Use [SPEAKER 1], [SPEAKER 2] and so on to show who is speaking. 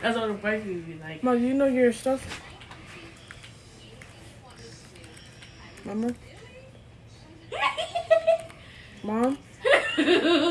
[SPEAKER 1] That's what the wife would be like.
[SPEAKER 2] Mom, you know your stuff? Remember? Mom?